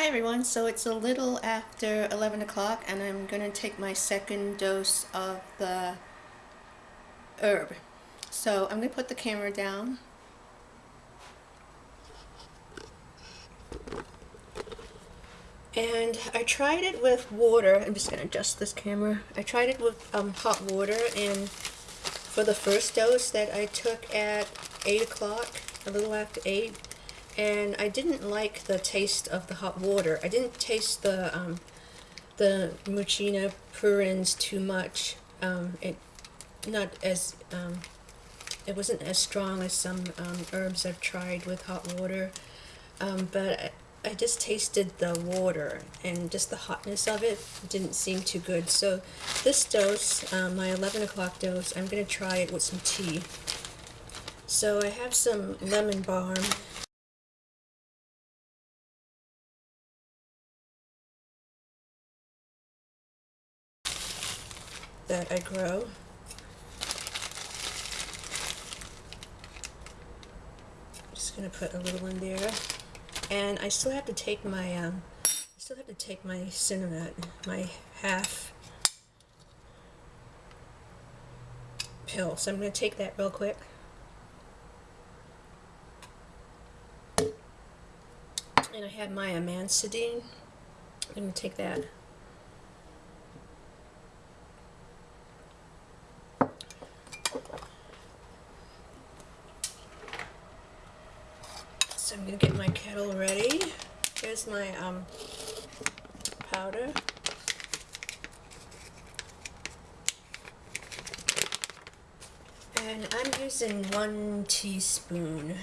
Hi everyone, so it's a little after 11 o'clock and I'm going to take my second dose of the herb. So I'm going to put the camera down. And I tried it with water. I'm just going to adjust this camera. I tried it with um, hot water and for the first dose that I took at 8 o'clock, a little after 8, and I didn't like the taste of the hot water. I didn't taste the um, the Mucuna pruriens too much. Um, it not as um, it wasn't as strong as some um, herbs I've tried with hot water, um, but I, I just tasted the water and just the hotness of it didn't seem too good. So this dose, um, my 11 o'clock dose, I'm going to try it with some tea. So I have some lemon balm that I grow. I'm just gonna put a little in there, and I still have to take my um, I still have to take my Sinemet, my half pill. So I'm gonna take that real quick. And I have my amantadine. I'm gonna take that. So I'm going to get my kettle ready. Here's my um, powder. And I'm using one teaspoon.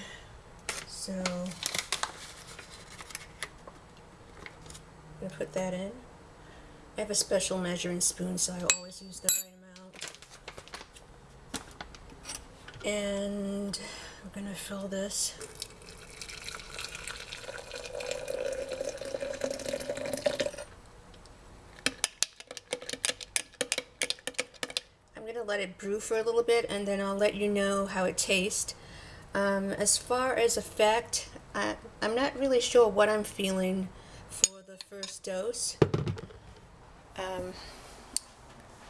So I'm going to put that in. I have a special measuring spoon, so I always use the right amount. And I'm going to fill this. Let it brew for a little bit and then I'll let you know how it tastes. Um, as far as effect, I, I'm not really sure what I'm feeling for the first dose. Um,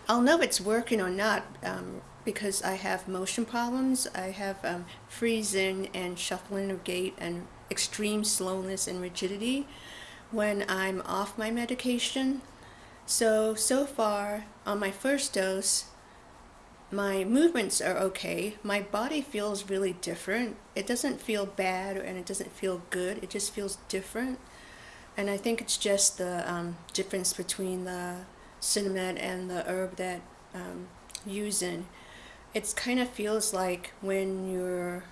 I'll know if it's working or not um, because I have motion problems. I have um, freezing and shuffling of gait and extreme slowness and rigidity when I'm off my medication. So, so far on my first dose, my movements are okay. My body feels really different. It doesn't feel bad and it doesn't feel good. It just feels different. And I think it's just the um, difference between the Sinemet and the herb that um, using. It kind of feels like when you're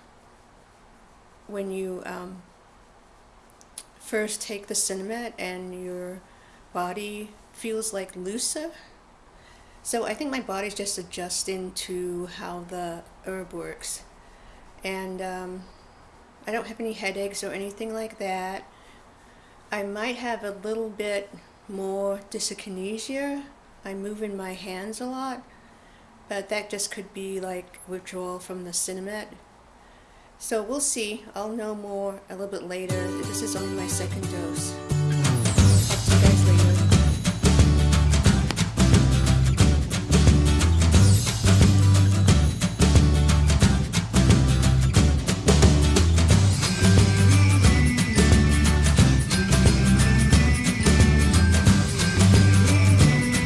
when you um, first take the Sinemet and your body feels like looser so I think my body's just adjusting to how the herb works. And um, I don't have any headaches or anything like that. I might have a little bit more dyskinesia. I'm moving my hands a lot, but that just could be like withdrawal from the Sinemet. So we'll see. I'll know more a little bit later. This is only my second dose.